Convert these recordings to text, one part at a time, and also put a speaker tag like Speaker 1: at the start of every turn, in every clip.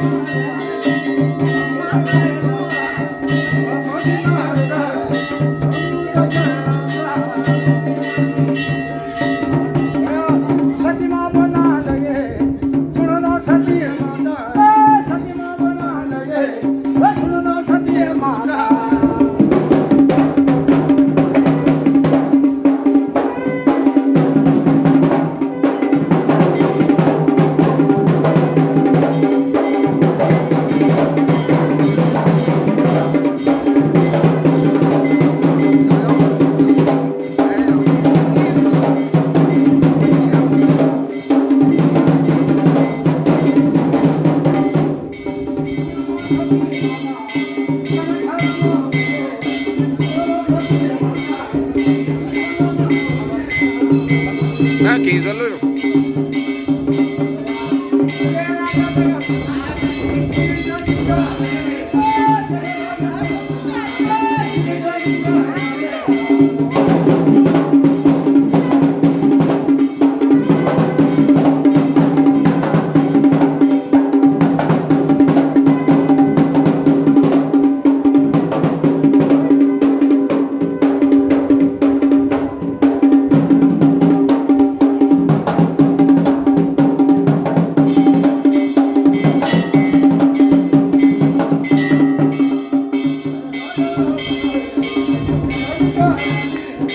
Speaker 1: Thank you.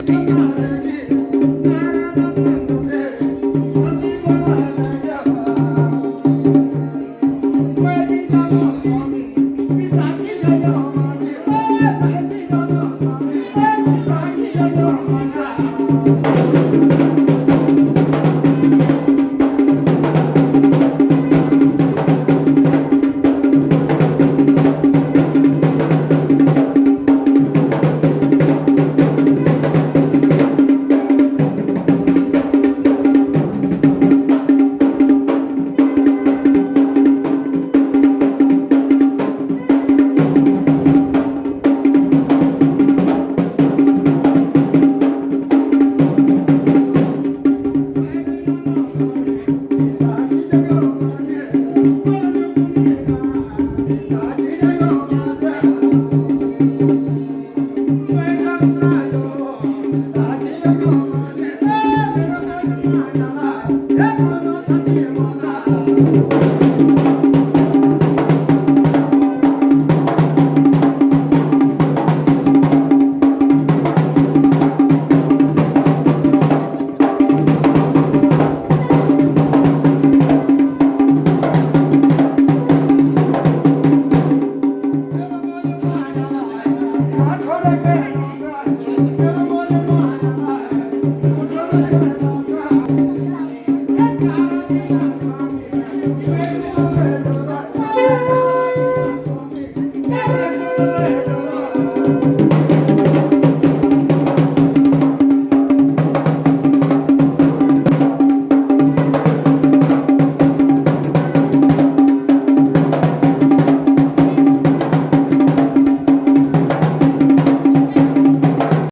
Speaker 1: the team. Amém.